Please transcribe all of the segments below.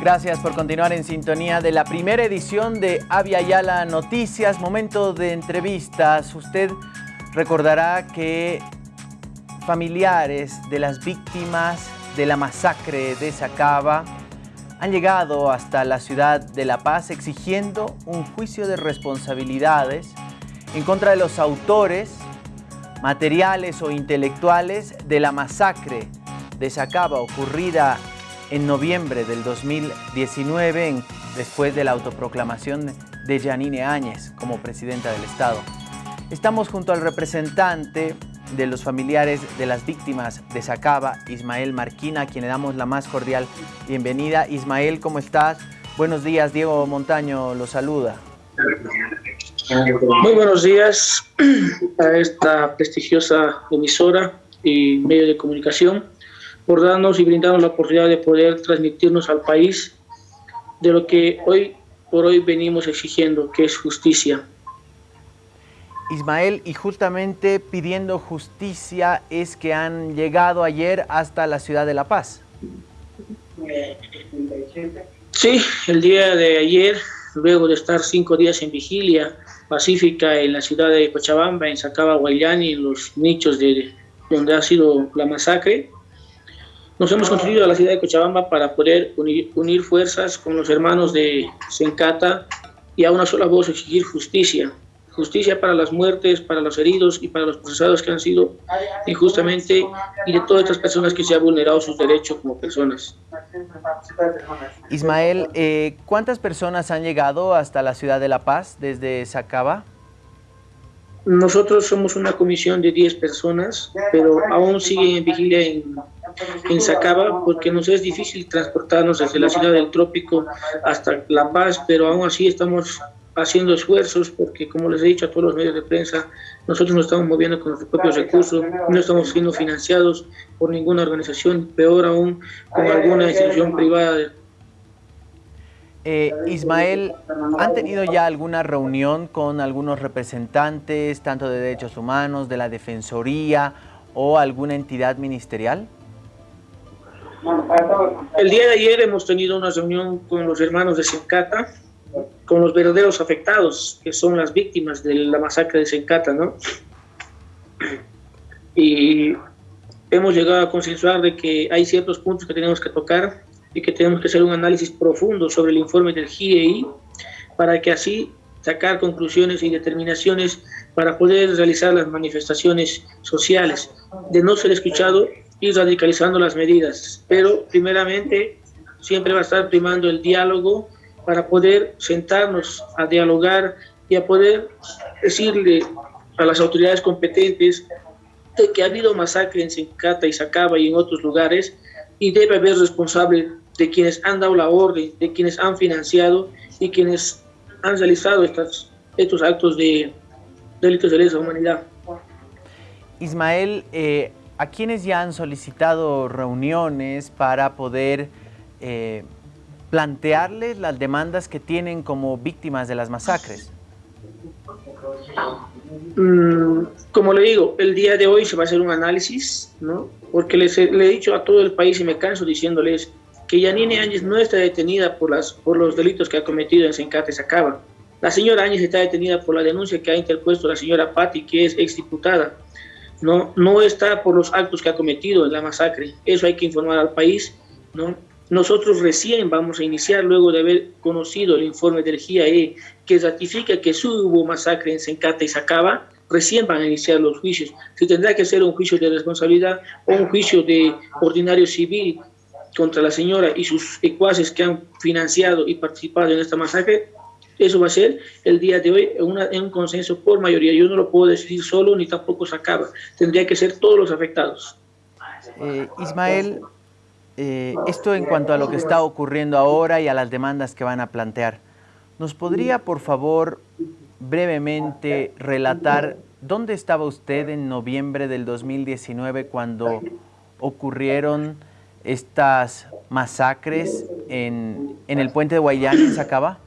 Gracias por continuar en sintonía de la primera edición de Avia Yala Noticias, momento de entrevistas. Usted recordará que familiares de las víctimas de la masacre de Sacaba han llegado hasta la ciudad de La Paz exigiendo un juicio de responsabilidades en contra de los autores materiales o intelectuales de la masacre de Sacaba ocurrida en noviembre del 2019 después de la autoproclamación de Janine Áñez como presidenta del Estado. Estamos junto al representante de los familiares de las víctimas de Sacaba, Ismael Marquina, a quien le damos la más cordial bienvenida. Ismael, ¿cómo estás? Buenos días, Diego Montaño lo saluda. Muy buenos días a esta prestigiosa emisora y medio de comunicación por darnos y brindarnos la oportunidad de poder transmitirnos al país de lo que hoy por hoy venimos exigiendo, que es justicia. Ismael, y justamente pidiendo justicia es que han llegado ayer hasta la ciudad de La Paz. Sí, el día de ayer, luego de estar cinco días en vigilia pacífica en la ciudad de Cochabamba, en Sacaba, Guayani, en los nichos de donde ha sido la masacre, nos hemos construido a la ciudad de Cochabamba para poder unir, unir fuerzas con los hermanos de Sencata y a una sola voz exigir justicia justicia para las muertes, para los heridos y para los procesados que han sido injustamente y de todas estas personas que se han vulnerado sus derechos como personas. Ismael, eh, ¿cuántas personas han llegado hasta la ciudad de La Paz desde Sacaba? Nosotros somos una comisión de 10 personas, pero aún siguen en vigilia en, en Sacaba porque nos es difícil transportarnos desde la ciudad del trópico hasta La Paz, pero aún así estamos haciendo esfuerzos porque, como les he dicho a todos los medios de prensa, nosotros nos estamos moviendo con nuestros propios recursos, no estamos siendo financiados por ninguna organización, peor aún con alguna institución privada. Eh, Ismael, ¿han tenido ya alguna reunión con algunos representantes, tanto de derechos humanos, de la Defensoría o alguna entidad ministerial? El día de ayer hemos tenido una reunión con los hermanos de Sincata, con los verdaderos afectados, que son las víctimas de la masacre de Sencata, ¿no? Y hemos llegado a consensuar de que hay ciertos puntos que tenemos que tocar y que tenemos que hacer un análisis profundo sobre el informe del GIEI para que así sacar conclusiones y determinaciones para poder realizar las manifestaciones sociales, de no ser escuchado y radicalizando las medidas. Pero primeramente siempre va a estar primando el diálogo para poder sentarnos a dialogar y a poder decirle a las autoridades competentes de que ha habido masacre en Sencata y Sacaba y en otros lugares y debe haber responsable de quienes han dado la orden, de quienes han financiado y quienes han realizado estas, estos actos de delitos de lesa humanidad. Ismael, eh, ¿a quienes ya han solicitado reuniones para poder eh, plantearles las demandas que tienen como víctimas de las masacres? Mm, como le digo, el día de hoy se va a hacer un análisis, ¿no? Porque les he, le he dicho a todo el país y me canso diciéndoles que Yanine Áñez no está detenida por, las, por los delitos que ha cometido en Sencate Sacaba. La señora Áñez está detenida por la denuncia que ha interpuesto la señora Patti, que es exdiputada. No, no está por los actos que ha cometido en la masacre. Eso hay que informar al país, ¿no? Nosotros recién vamos a iniciar, luego de haber conocido el informe del GIAE que ratifica que sí hubo masacre en Sencata y Sacaba, recién van a iniciar los juicios. Se tendrá que hacer un juicio de responsabilidad o un juicio de ordinario civil contra la señora y sus ecuaces que han financiado y participado en esta masacre. Eso va a ser el día de hoy en, un consenso por mayoría. Yo no lo puedo decidir solo ni tampoco Sacaba. Tendría que ser todos los afectados. Eh, Ismael, eh, esto en cuanto a lo que está ocurriendo ahora y a las demandas que van a plantear. ¿Nos podría, por favor, brevemente relatar dónde estaba usted en noviembre del 2019 cuando ocurrieron estas masacres en, en el puente de Guayán, en Sacaba?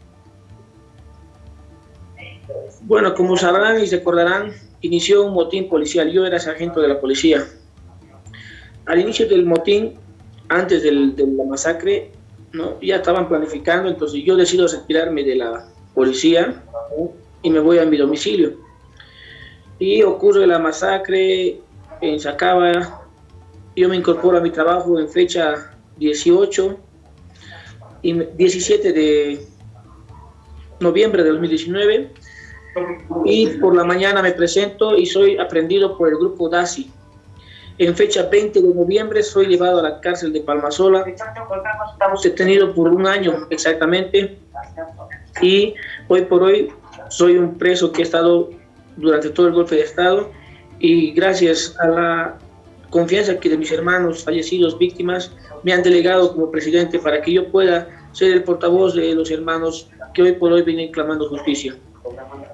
Bueno, como sabrán y recordarán, inició un motín policial. Yo era sargento de la policía. Al inicio del motín antes de la masacre. Ya estaban planificando, entonces yo decido retirarme de la policía y me voy a mi domicilio. Y ocurre la masacre en Sacaba, yo me incorporo a mi trabajo en fecha 18 y 17 de noviembre de 2019 y por la mañana me presento y soy aprendido por el grupo DASI. En fecha 20 de noviembre soy llevado a la cárcel de Palmasola. Estamos detenidos por un año exactamente y hoy por hoy soy un preso que he estado durante todo el golpe de Estado y gracias a la confianza que de mis hermanos fallecidos, víctimas, me han delegado como presidente para que yo pueda ser el portavoz de los hermanos que hoy por hoy vienen clamando justicia.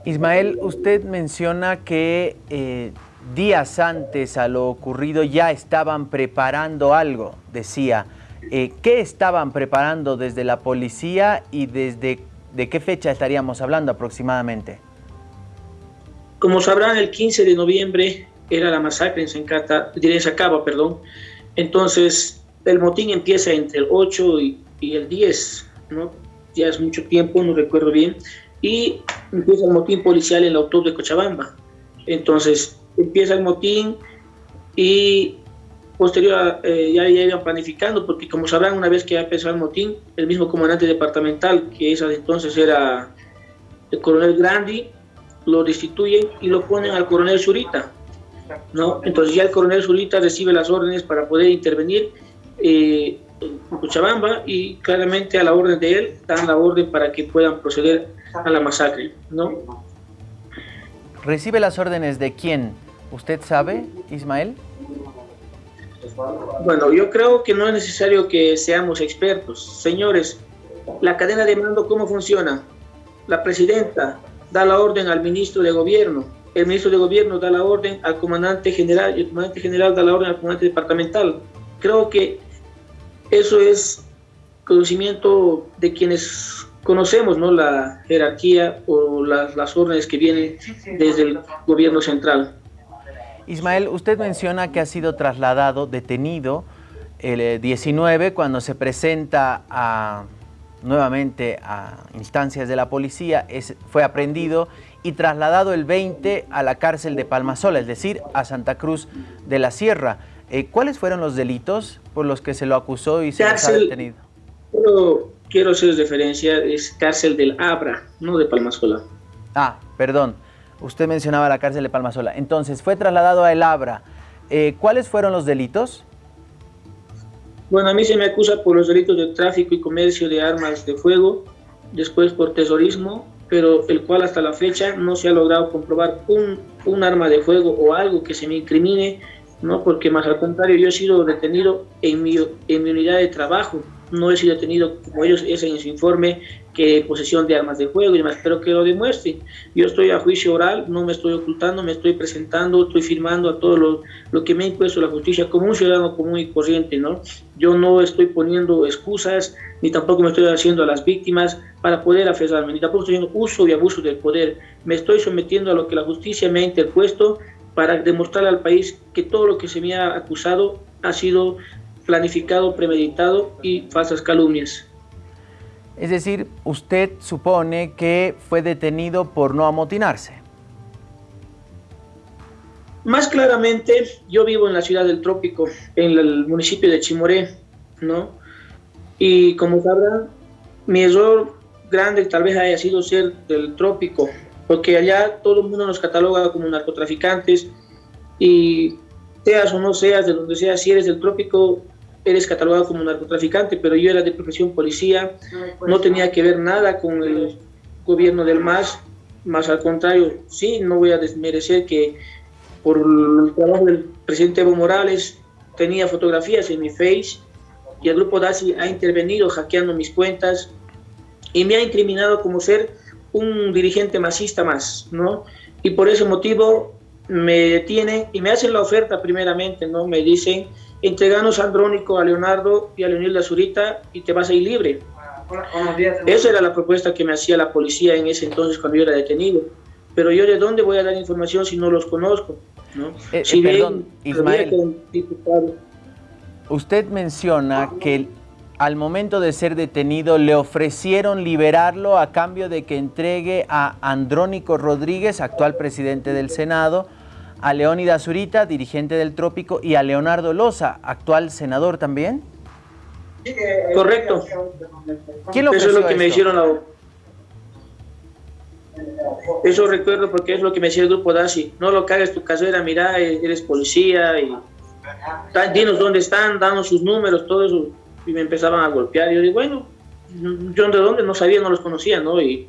Ismael, usted menciona que eh, días antes a lo ocurrido ya estaban preparando algo, decía. Eh, ¿Qué estaban preparando desde la policía y desde de qué fecha estaríamos hablando aproximadamente? Como sabrán, el 15 de noviembre era la masacre en Sencata, en Sacaba, perdón. Entonces, el motín empieza entre el 8 y, y el 10, ¿no? Ya es mucho tiempo, no recuerdo bien y empieza el motín policial en el autobús de Cochabamba. Entonces empieza el motín y posterior eh, ya, ya, iban planificando, porque como sabrán, una vez que ha empezado el motín, el mismo comandante departamental, que esa entonces era el coronel Grandi, lo destituyen y lo ponen al coronel Zurita. ¿no? Entonces ya el coronel Zurita recibe las órdenes para poder intervenir eh, en Cochabamba y claramente a la orden de él dan la orden para que puedan proceder a la masacre, ¿no? ¿Recibe las órdenes de quién? ¿Usted sabe, Ismael? Bueno, yo creo que no es necesario que seamos expertos. Señores, la cadena de mando, ¿cómo funciona? La presidenta da la orden al ministro de gobierno, el ministro de gobierno da la orden al comandante general y el comandante general da la orden al comandante departamental. Creo que eso es conocimiento de quienes conocemos ¿no? la jerarquía o las, las órdenes que vienen desde el gobierno central. Ismael, usted menciona que ha sido trasladado, detenido, el 19 eh, cuando se presenta a, nuevamente a instancias de la policía, es, fue aprendido y trasladado el 20 a la cárcel de Palmasola, es decir, a Santa Cruz de la Sierra. Eh, ¿Cuáles fueron los delitos por los que se lo acusó y se ha detenido? quiero hacer referencia, es cárcel del Abra, no de Palmasola. Ah, perdón. Usted mencionaba la cárcel de Palmasola. Entonces, fue trasladado a El Abra. Eh, ¿Cuáles fueron los delitos? Bueno, a mí se me acusa por los delitos de tráfico y comercio de armas de fuego, después por terrorismo, pero el cual hasta la fecha no se ha logrado comprobar un, un arma de fuego o algo que se me incrimine, ¿no? porque más al contrario, yo he sido detenido en mi, en mi unidad de trabajo, no he sido detenido como ellos dicen en su informe que posesión de armas de fuego y demás, pero que lo demuestren. Yo estoy a juicio oral, no me estoy ocultando, me estoy presentando, estoy firmando a todo lo, lo que me ha impuesto la justicia como un ciudadano común y corriente, ¿no? Yo no estoy poniendo excusas, ni tampoco me estoy haciendo a las víctimas para poder aferrarme, ni tampoco estoy haciendo uso y abuso del poder. Me estoy sometiendo a lo que la justicia me ha interpuesto para demostrarle al país que todo lo que se me ha acusado ha sido planificado, premeditado y falsas calumnias. Es decir, usted supone que fue detenido por no amotinarse. Más claramente, yo vivo en la ciudad del Trópico, en el municipio de Chimoré, ¿no? Y como sabrán, mi error grande tal vez haya sido ser del Trópico, porque allá todo el mundo nos cataloga como narcotraficantes y seas o no seas, de donde seas, si eres del Trópico, eres catalogado como narcotraficante, pero yo era de profesión policía, no tenía que ver nada con el gobierno del MAS, más al contrario, sí, no voy a desmerecer que por el trabajo del presidente Evo Morales tenía fotografías en mi face y el grupo DASI ha intervenido hackeando mis cuentas y me ha incriminado como ser un dirigente masista más, ¿no? Y por ese motivo me detienen y me hacen la oferta primeramente, ¿no? Me dicen entreganos a Andrónico, a Leonardo y a Leonilda Zurita y te vas a ir libre. Esa era la propuesta que me hacía la policía en ese entonces cuando yo era detenido. Pero yo de dónde voy a dar información si no los conozco. ¿no? Eh, perdón, Ismael, usted menciona que al momento de ser detenido le ofrecieron liberarlo a cambio de que entregue a Andrónico Rodríguez, actual presidente del Senado, a Leónidas Zurita, dirigente del Trópico, y a Leonardo Loza, actual senador también? Correcto. ¿Quién lo Eso es lo que me hicieron la... Eso recuerdo porque es lo que me decía el grupo DASI. No lo cagues tu casera, mira, eres policía y dinos dónde están, danos sus números, todo eso. Y me empezaban a golpear. Y yo digo, bueno, yo de dónde no sabía, no los conocía, ¿no? Y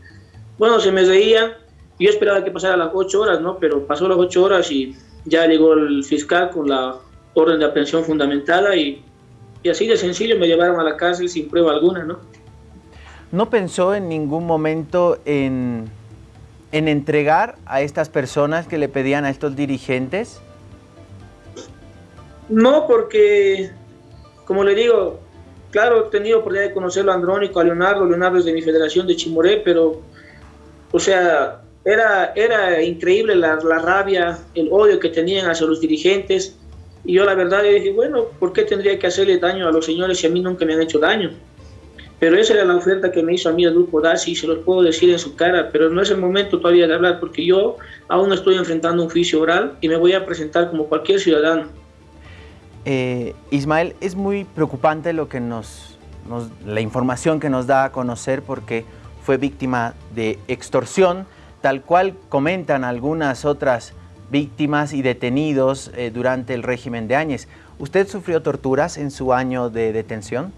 bueno, se me reían. Yo esperaba que pasara las ocho horas, ¿no? Pero pasó las ocho horas y ya llegó el fiscal con la orden de aprehensión fundamentada y, y así de sencillo me llevaron a la cárcel sin prueba alguna, ¿no? ¿No pensó en ningún momento en, en entregar a estas personas que le pedían a estos dirigentes? No, porque, como le digo, claro, he tenido oportunidad de conocerlo a Andrónico, a Leonardo, Leonardo es de mi federación de Chimoré, pero, o sea, era, era increíble la, la, rabia, el odio que tenían hacia los dirigentes. Y yo la verdad dije, bueno, ¿por qué tendría que hacerle daño a los señores si a mí nunca me han hecho daño? Pero esa era la oferta que me hizo a mí el grupo DASI, y se los puedo decir en su cara, pero no es el momento todavía de hablar, porque yo aún estoy enfrentando un juicio oral y me voy a presentar como cualquier ciudadano. Eh, Ismael, es muy preocupante lo que nos, la información que nos da a conocer porque fue víctima de extorsión, tal cual comentan algunas otras víctimas y detenidos eh, durante el régimen de Áñez. ¿Usted sufrió torturas en su año de detención?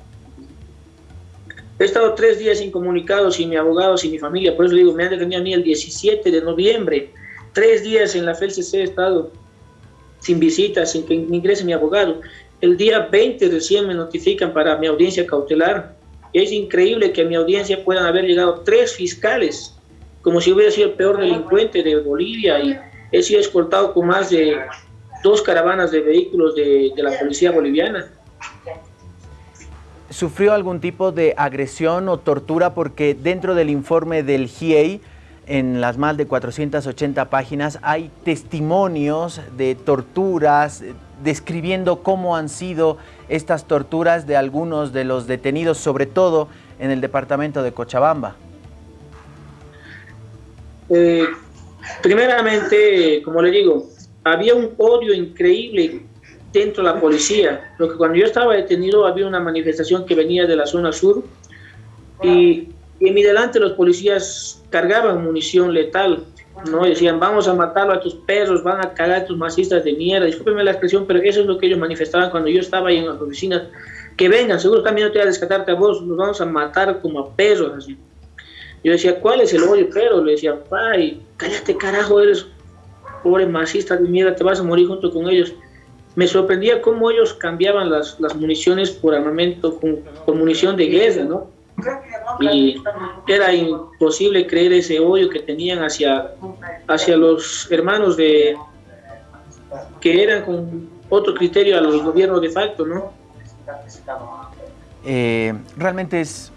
He estado tres días incomunicado sin mi abogado, sin mi familia, por eso digo, me han detenido a mí el 17 de noviembre, tres días en la FELCC he estado sin visitas, sin que ingrese mi abogado. El día 20 recién me notifican para mi audiencia cautelar. Es increíble que a mi audiencia puedan haber llegado tres fiscales, como si hubiera sido el peor delincuente de Bolivia y he sido escoltado con más de dos caravanas de vehículos de, de la policía boliviana. ¿Sufrió algún tipo de agresión o tortura? Porque dentro del informe del GIEI, en las más de 480 páginas, hay testimonios de torturas, describiendo cómo han sido estas torturas de algunos de los detenidos, sobre todo en el departamento de Cochabamba. Eh, primeramente, como le digo, había un odio increíble dentro de la policía. Lo que cuando yo estaba detenido había una manifestación que venía de la zona sur y, y en mi delante los policías cargaban munición letal, ¿no? Decían, vamos a matarlo a tus perros, van a cagar a tus masistas de mierda. Discúlpenme la expresión, pero eso es lo que ellos manifestaban cuando yo estaba ahí en las oficinas. Que vengan, seguro también no te voy a descatarte a vos, nos vamos a matar como a perros, así. Yo decía, ¿cuál es el odio, pero Le decía, ay, cállate carajo, eres pobre masista de mierda, te vas a morir junto con ellos me sorprendía cómo ellos cambiaban las, las municiones por armamento, con, por munición de guerra, ¿no? Y era imposible creer ese odio que tenían hacia, hacia los hermanos de que eran con otro criterio a los gobiernos de facto, ¿no? Eh, realmente es,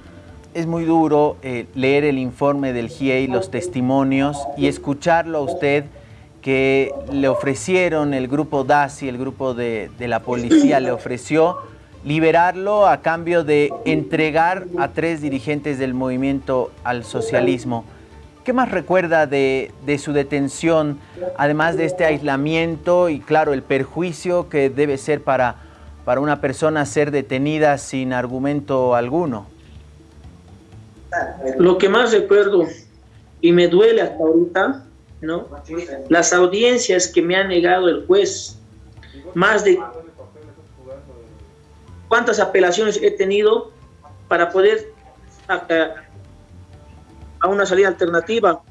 es muy duro eh, leer el informe del GIEI, los testimonios y escucharlo a usted que le ofrecieron el grupo DASI, el grupo de, de, la policía, le ofreció liberarlo a cambio de entregar a tres dirigentes del movimiento al socialismo. ¿Qué más recuerda de, de su detención, además de este aislamiento y claro, el perjuicio que debe ser para, para una persona ser detenida sin argumento alguno? Lo que más recuerdo y me duele hasta ahorita ¿no? Las audiencias que me ha negado el juez, más de cuántas apelaciones he tenido para poder a, a una salida alternativa,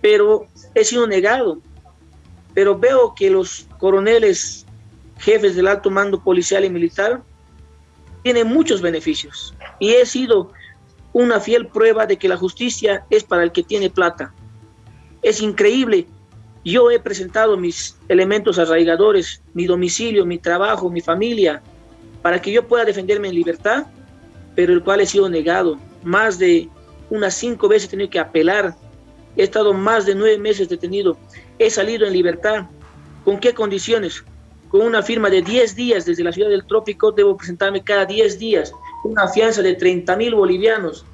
pero he sido negado. Pero veo que los coroneles, jefes del alto mando policial y militar, tienen muchos beneficios. Y he sido una fiel prueba de que la justicia es para el que tiene plata. Es increíble. Yo he presentado mis elementos arraigadores, mi domicilio, mi trabajo, mi familia, para que yo pueda defenderme en libertad, pero el cual he sido negado. Más de unas cinco veces he tenido que apelar. He estado más de nueve meses detenido. He salido en libertad. ¿Con qué condiciones? Con una firma de 10 días desde la ciudad del trópico, debo presentarme cada 10 días. una fianza de 30 mil bolivianos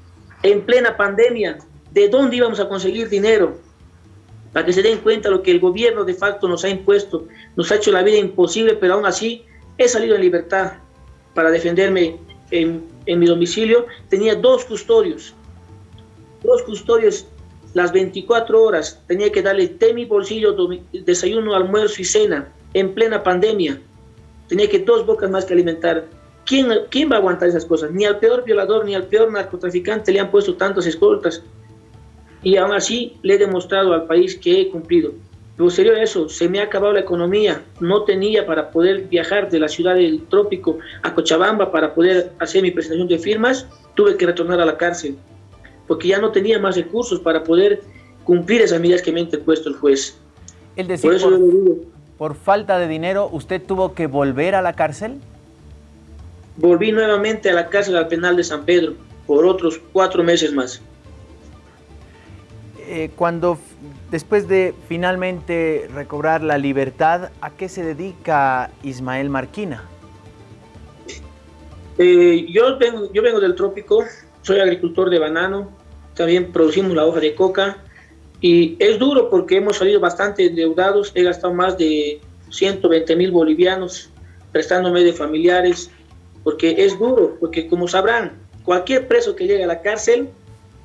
en plena pandemia. ¿De dónde íbamos a conseguir dinero? Para que se den cuenta lo que el gobierno de facto nos ha impuesto, nos ha hecho la vida imposible, pero aún así he salido en libertad para defenderme en, en mi domicilio. Tenía dos custodios, dos custodios las 24 horas. Tenía que darle té mi bolsillo, desayuno, almuerzo y cena en plena pandemia. Tenía que dos bocas más que alimentar. ¿Quién, ¿Quién va a aguantar esas cosas? Ni al peor violador ni al peor narcotraficante le han puesto tantas escoltas. Y aún así le he demostrado al país que he cumplido. Posterior a eso, se me ha acabado la economía. No tenía para poder viajar de la ciudad del trópico a Cochabamba para poder hacer mi presentación de firmas. Tuve que retornar a la cárcel porque ya no tenía más recursos para poder cumplir esas medidas que me ha interpuesto el juez. El decir, por, eso por falta de dinero, ¿usted tuvo que volver a la cárcel? Volví nuevamente a la cárcel al penal de San Pedro por otros cuatro meses más. Eh, cuando después de finalmente recobrar la libertad, ¿a qué se dedica Ismael Marquina? Eh, yo, vengo, yo vengo del trópico, soy agricultor de banano, también producimos la hoja de coca y es duro porque hemos salido bastante endeudados, he gastado más de 120 mil bolivianos prestándome de familiares, porque es duro, porque como sabrán, cualquier preso que llegue a la cárcel,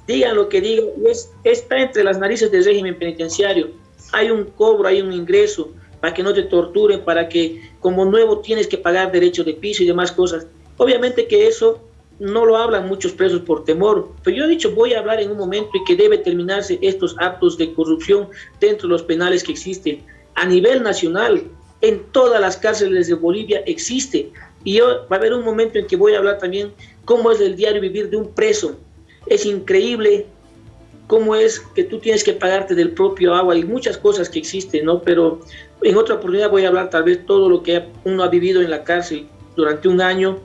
digan lo que digan, es, está entre las narices del régimen penitenciario, hay un cobro, hay un ingreso, para que no te torturen, para que como nuevo tienes que pagar derechos de piso y demás cosas. Obviamente que eso no lo hablan muchos presos por temor, pero yo he dicho, voy a hablar en un momento y que debe terminarse estos actos de corrupción dentro de los penales que existen. A nivel nacional, en todas las cárceles de Bolivia existe. Y yo, va a haber un momento en que voy a hablar también cómo es el diario vivir de un preso. Es increíble cómo es que tú tienes que pagarte del propio agua y muchas cosas que existen, ¿no? Pero en otra oportunidad voy a hablar tal vez todo lo que uno ha vivido en la cárcel durante un año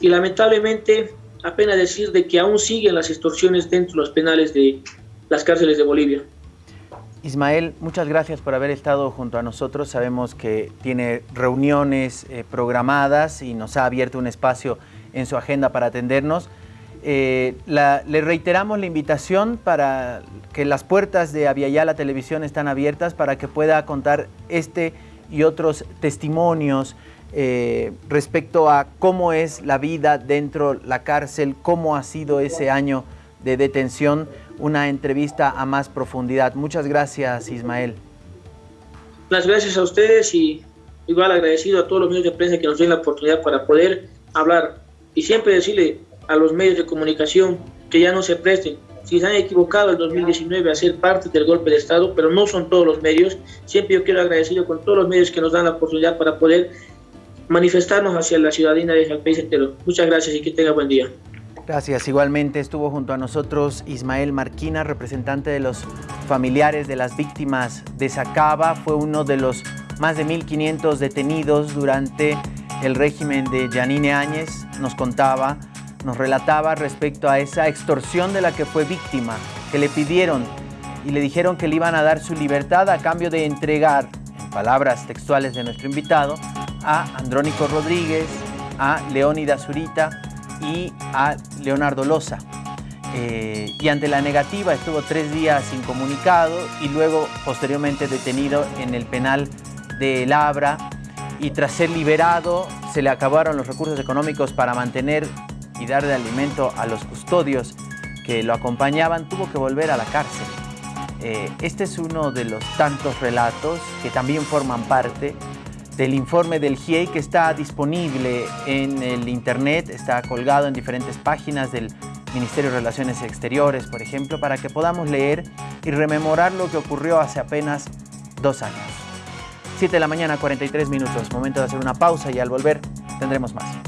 y lamentablemente apenas decir de que aún siguen las extorsiones dentro de los penales de las cárceles de Bolivia. Ismael, muchas gracias por haber estado junto a nosotros. Sabemos que tiene reuniones eh, programadas y nos ha abierto un espacio en su agenda para atendernos. Eh, le reiteramos la invitación para que las puertas de Aviala Televisión están abiertas para que pueda contar este y otros testimonios eh, respecto a cómo es la vida dentro de la cárcel, cómo ha sido ese año de detención, una entrevista a más profundidad. Muchas gracias, Ismael. Las gracias a ustedes y igual agradecido a todos los medios de prensa que nos den la oportunidad para poder hablar y siempre decirle a los medios de comunicación que ya no se presten. Si se han equivocado en 2019 a ser parte del golpe de Estado, pero no son todos los medios, siempre yo quiero agradecido con todos los medios que nos dan la oportunidad para poder manifestarnos hacia la ciudadanía del país entero. Muchas gracias y que tenga buen día. Gracias. Igualmente estuvo junto a nosotros Ismael Marquina, representante de los familiares de las víctimas de Sacaba. Fue uno de los más de 1.500 detenidos durante el régimen de Yanine Áñez. Nos contaba, nos relataba respecto a esa extorsión de la que fue víctima, que le pidieron y le dijeron que le iban a dar su libertad a cambio de entregar, en palabras textuales de nuestro invitado, a Andrónico Rodríguez, a Leónida Zurita y a Leonardo Loza. Eh, y ante la negativa estuvo tres días incomunicado y luego posteriormente detenido en el penal de Labra y tras ser liberado se le acabaron los recursos económicos para mantener y dar de alimento a los custodios que lo acompañaban, tuvo que volver a la cárcel. Eh, este es uno de los tantos relatos que también forman parte del informe del GIEI que está disponible en el internet, está colgado en diferentes páginas del Ministerio de Relaciones Exteriores, por ejemplo, para que podamos leer y rememorar lo que ocurrió hace apenas dos años. 7 de la mañana, 43 minutos, momento de hacer una pausa y al volver tendremos más.